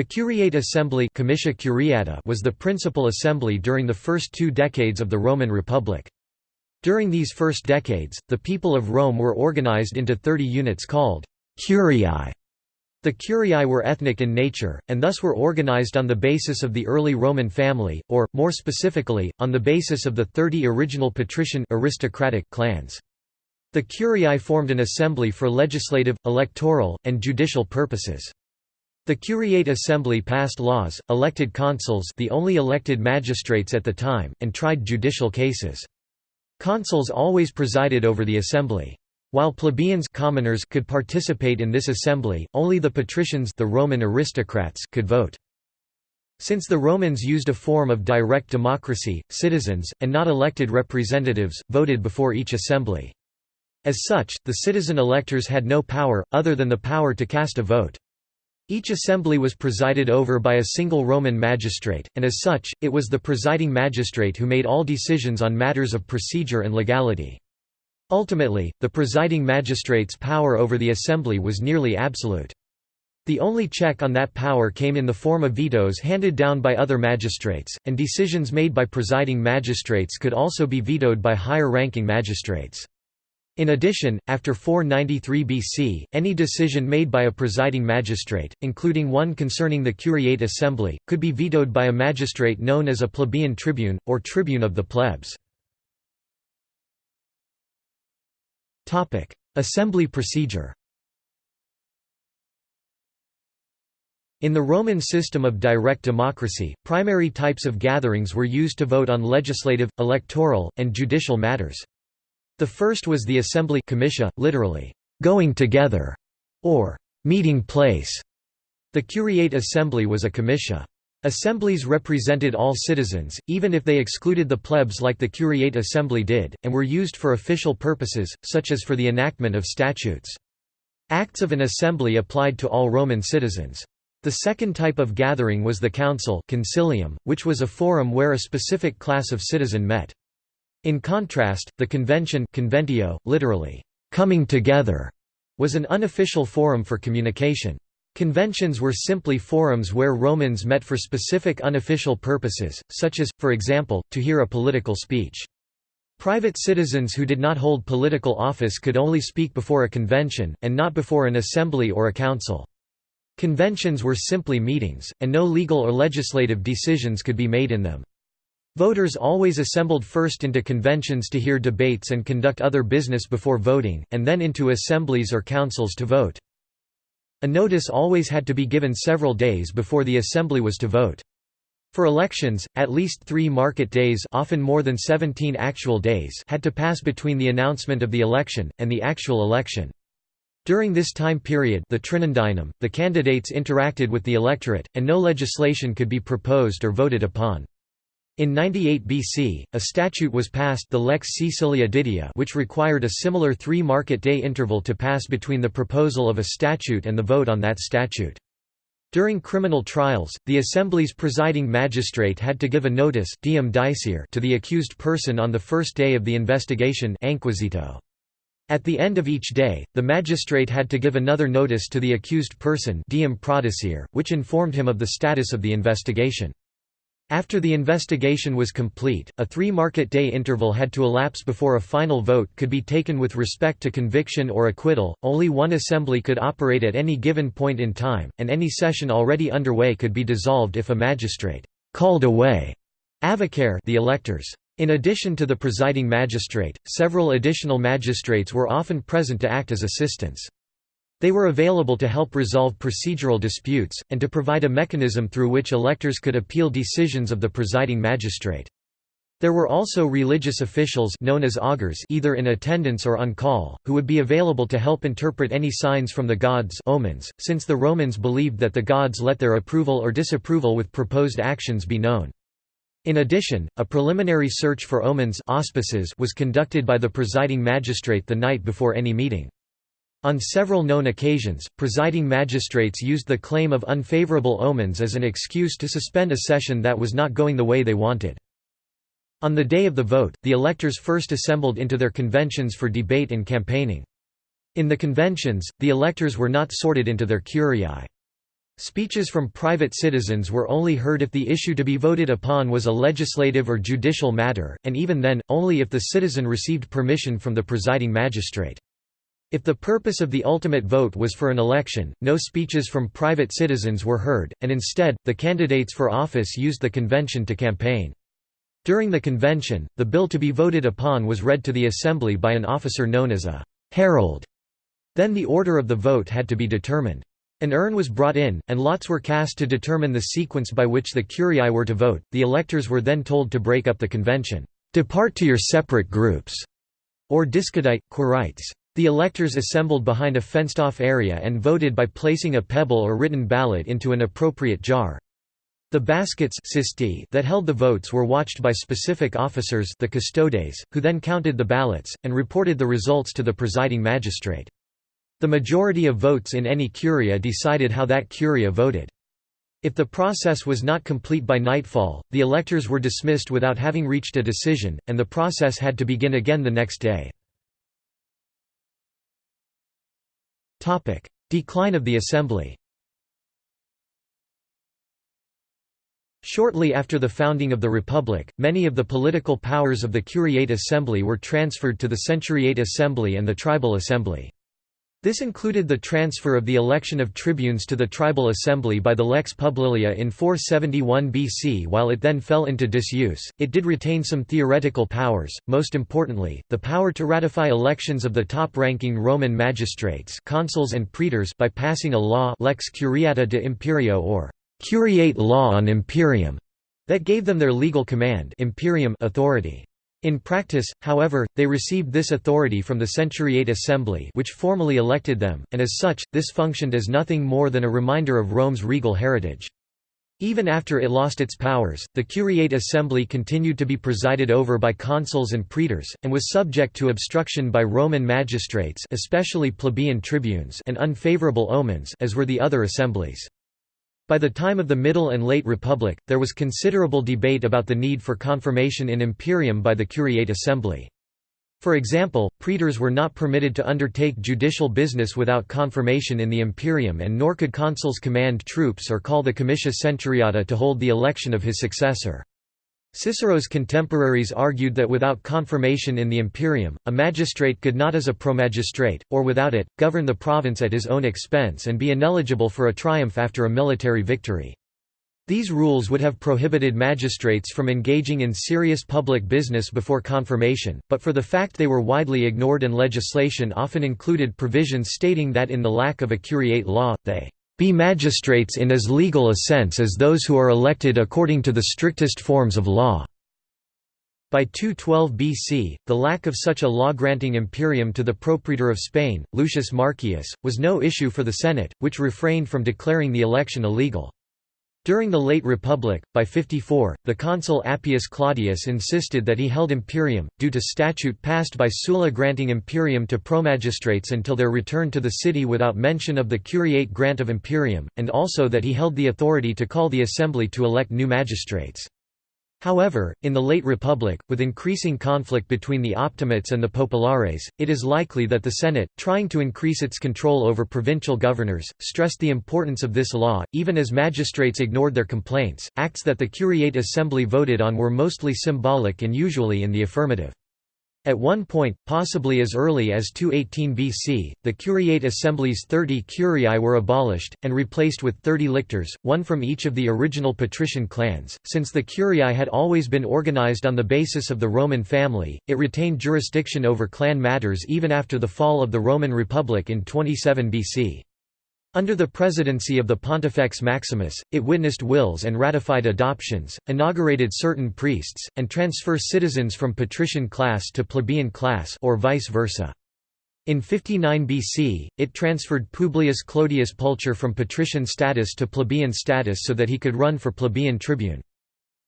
The Curiate Assembly was the principal assembly during the first two decades of the Roman Republic. During these first decades, the people of Rome were organized into 30 units called curiae. The curiae were ethnic in nature, and thus were organized on the basis of the early Roman family, or, more specifically, on the basis of the 30 original patrician aristocratic clans. The curiae formed an assembly for legislative, electoral, and judicial purposes. The Curiate Assembly passed laws, elected consuls the only elected magistrates at the time, and tried judicial cases. Consuls always presided over the assembly. While plebeians commoners could participate in this assembly, only the patricians the Roman aristocrats could vote. Since the Romans used a form of direct democracy, citizens, and not elected representatives, voted before each assembly. As such, the citizen electors had no power, other than the power to cast a vote. Each assembly was presided over by a single Roman magistrate, and as such, it was the presiding magistrate who made all decisions on matters of procedure and legality. Ultimately, the presiding magistrate's power over the assembly was nearly absolute. The only check on that power came in the form of vetoes handed down by other magistrates, and decisions made by presiding magistrates could also be vetoed by higher-ranking magistrates. In addition, after 493 BC, any decision made by a presiding magistrate, including one concerning the curiate assembly, could be vetoed by a magistrate known as a plebeian tribune, or tribune of the plebs. Assembly procedure In the Roman system of direct democracy, primary types of gatherings were used to vote on legislative, electoral, and judicial matters. The first was the assembly comitia, literally, going together, or meeting place. The curiate assembly was a comitia. Assemblies represented all citizens, even if they excluded the plebs like the Curiate Assembly did, and were used for official purposes, such as for the enactment of statutes. Acts of an assembly applied to all Roman citizens. The second type of gathering was the council concilium, which was a forum where a specific class of citizen met. In contrast, the convention conventio, literally, coming together, was an unofficial forum for communication. Conventions were simply forums where Romans met for specific unofficial purposes, such as, for example, to hear a political speech. Private citizens who did not hold political office could only speak before a convention, and not before an assembly or a council. Conventions were simply meetings, and no legal or legislative decisions could be made in them. Voters always assembled first into conventions to hear debates and conduct other business before voting, and then into assemblies or councils to vote. A notice always had to be given several days before the assembly was to vote. For elections, at least three market days often more than 17 actual days had to pass between the announcement of the election, and the actual election. During this time period the Trinundinum, the candidates interacted with the electorate, and no legislation could be proposed or voted upon. In 98 BC, a statute was passed the Lex Caecilia Didia which required a similar three market day interval to pass between the proposal of a statute and the vote on that statute. During criminal trials, the assembly's presiding magistrate had to give a notice diem dicere to the accused person on the first day of the investigation At the end of each day, the magistrate had to give another notice to the accused person diem which informed him of the status of the investigation. After the investigation was complete, a three-market day interval had to elapse before a final vote could be taken with respect to conviction or acquittal. Only one assembly could operate at any given point in time, and any session already underway could be dissolved if a magistrate called away avocare the electors. In addition to the presiding magistrate, several additional magistrates were often present to act as assistants. They were available to help resolve procedural disputes, and to provide a mechanism through which electors could appeal decisions of the presiding magistrate. There were also religious officials known as augurs either in attendance or on call, who would be available to help interpret any signs from the gods omens, since the Romans believed that the gods let their approval or disapproval with proposed actions be known. In addition, a preliminary search for omens auspices was conducted by the presiding magistrate the night before any meeting. On several known occasions, presiding magistrates used the claim of unfavorable omens as an excuse to suspend a session that was not going the way they wanted. On the day of the vote, the electors first assembled into their conventions for debate and campaigning. In the conventions, the electors were not sorted into their curiae. Speeches from private citizens were only heard if the issue to be voted upon was a legislative or judicial matter, and even then, only if the citizen received permission from the presiding magistrate. If the purpose of the ultimate vote was for an election, no speeches from private citizens were heard, and instead, the candidates for office used the convention to campaign. During the convention, the bill to be voted upon was read to the assembly by an officer known as a herald. Then the order of the vote had to be determined. An urn was brought in, and lots were cast to determine the sequence by which the curiae were to vote. The electors were then told to break up the convention, depart to your separate groups, or discedite, quirites. The electors assembled behind a fenced-off area and voted by placing a pebble or written ballot into an appropriate jar. The baskets that held the votes were watched by specific officers the custodes, who then counted the ballots, and reported the results to the presiding magistrate. The majority of votes in any curia decided how that curia voted. If the process was not complete by nightfall, the electors were dismissed without having reached a decision, and the process had to begin again the next day. Decline of the assembly Shortly after the founding of the Republic, many of the political powers of the Curiate Assembly were transferred to the Centuriate Assembly and the Tribal Assembly. This included the transfer of the election of tribunes to the tribal assembly by the Lex Publilia in 471 BC while it then fell into disuse, it did retain some theoretical powers, most importantly, the power to ratify elections of the top-ranking Roman magistrates consuls and praetors by passing a law Lex Curiata de Imperio or «curiate law on imperium» that gave them their legal command imperium authority. In practice, however, they received this authority from the Centuriate Assembly which formally elected them, and as such, this functioned as nothing more than a reminder of Rome's regal heritage. Even after it lost its powers, the Curiate Assembly continued to be presided over by consuls and praetors, and was subject to obstruction by Roman magistrates especially plebeian tribunes and unfavorable omens as were the other assemblies. By the time of the Middle and Late Republic, there was considerable debate about the need for confirmation in imperium by the Curiate Assembly. For example, praetors were not permitted to undertake judicial business without confirmation in the imperium and nor could consuls command troops or call the comitia centuriata to hold the election of his successor. Cicero's contemporaries argued that without confirmation in the imperium, a magistrate could not as a promagistrate, or without it, govern the province at his own expense and be ineligible for a triumph after a military victory. These rules would have prohibited magistrates from engaging in serious public business before confirmation, but for the fact they were widely ignored and legislation often included provisions stating that in the lack of a curiate law, they be magistrates in as legal a sense as those who are elected according to the strictest forms of law." By 212 BC, the lack of such a law-granting imperium to the propraetor of Spain, Lucius Marcius, was no issue for the Senate, which refrained from declaring the election illegal. During the late Republic, by 54, the consul Appius Claudius insisted that he held imperium, due to statute passed by Sulla granting imperium to promagistrates until their return to the city without mention of the curiate grant of imperium, and also that he held the authority to call the assembly to elect new magistrates. However, in the late Republic, with increasing conflict between the optimates and the populares, it is likely that the Senate, trying to increase its control over provincial governors, stressed the importance of this law, even as magistrates ignored their complaints. Acts that the Curiate Assembly voted on were mostly symbolic and usually in the affirmative. At one point, possibly as early as 218 BC, the Curiate Assembly's 30 curiae were abolished, and replaced with 30 lictors, one from each of the original patrician clans. Since the curiae had always been organized on the basis of the Roman family, it retained jurisdiction over clan matters even after the fall of the Roman Republic in 27 BC. Under the presidency of the Pontifex Maximus, it witnessed wills and ratified adoptions, inaugurated certain priests, and transfer citizens from patrician class to plebeian class or vice versa. In 59 BC, it transferred Publius Clodius Pulcher from patrician status to plebeian status so that he could run for plebeian tribune.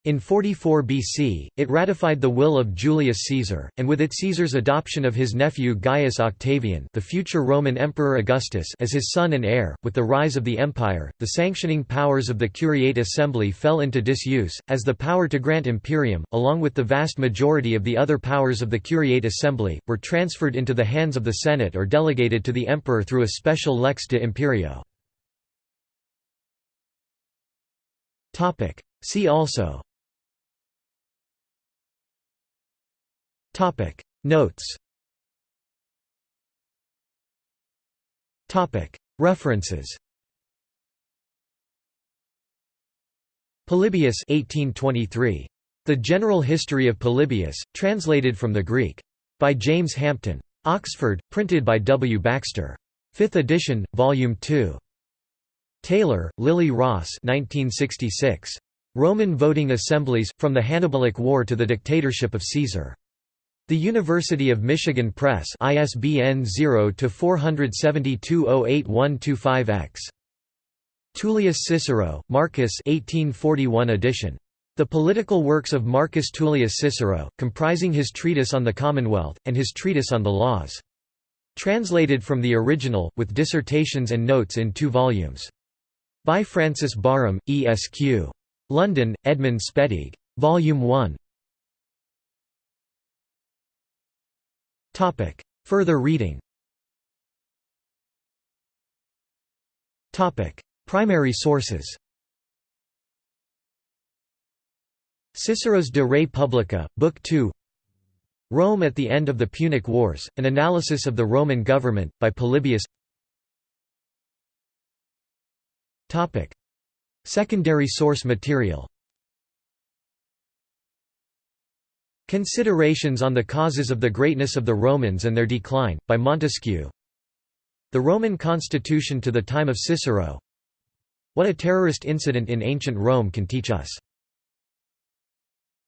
In 44 BC, it ratified the will of Julius Caesar, and with it Caesar's adoption of his nephew Gaius Octavian the future Roman Emperor Augustus as his son and heir. With the rise of the empire, the sanctioning powers of the Curiate Assembly fell into disuse, as the power to grant imperium, along with the vast majority of the other powers of the Curiate Assembly, were transferred into the hands of the Senate or delegated to the emperor through a special lex de imperio. See also Notes References Polybius 1823. The General History of Polybius, translated from the Greek. By James Hampton. Oxford, printed by W. Baxter. 5th edition, Volume 2. Taylor, Lily Ross 1966. Roman Voting Assemblies, From the Hannibalic War to the Dictatorship of Caesar. The University of Michigan Press ISBN 0-472-08125-X. Tullius Cicero, Marcus 1841 edition. The Political Works of Marcus Tullius Cicero, comprising his treatise on the Commonwealth, and his treatise on the laws. Translated from the original, with dissertations and notes in two volumes. By Francis Barham, Esq. London, Edmund Spettigue. Volume 1. Further reading. Primary sources. Cicero's De Re Publica, Book 2 Rome at the End of the Punic Wars, An Analysis of the Roman Government, by Polybius. Secondary source material Considerations on the Causes of the Greatness of the Romans and Their Decline, by Montesquieu The Roman Constitution to the Time of Cicero what a terrorist incident in ancient Rome can teach us.